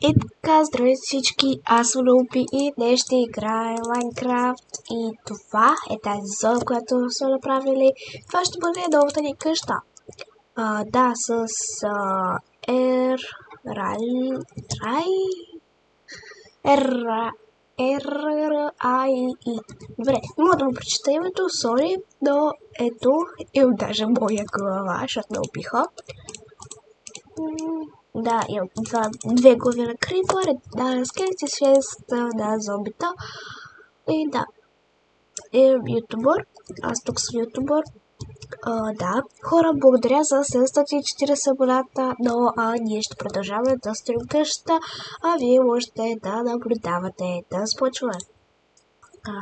И така, здравейте всички, аз съм Лупи и днес ще играем Майнкрафт и това е тази зона, която сме направили. Това ще бъде новата ни къща. А, да, с а. Рай... Рай... Р... Р... Ай... И... Добре, мога да му прочита името, сори, но ето, и даже моя глава, защото ме опиха. Да, имам два, две глави на крипър, да, скелети, 6 да, зомбита. И да, е ютубър. Аз тук съм ютубър. А, да, хора, благодаря за 740 абоната, но а, ние ще продължаваме да стрим къщата, а вие можете да наблюдавате, да спочваме. А.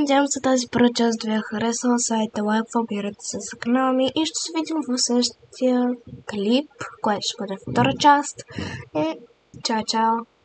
надявам се тази първа част ви е харесала. Сайта лайк, абонирайте се за канала ми и ще се видим в следващия клип, който ще бъде втора част. Е, чао, чао!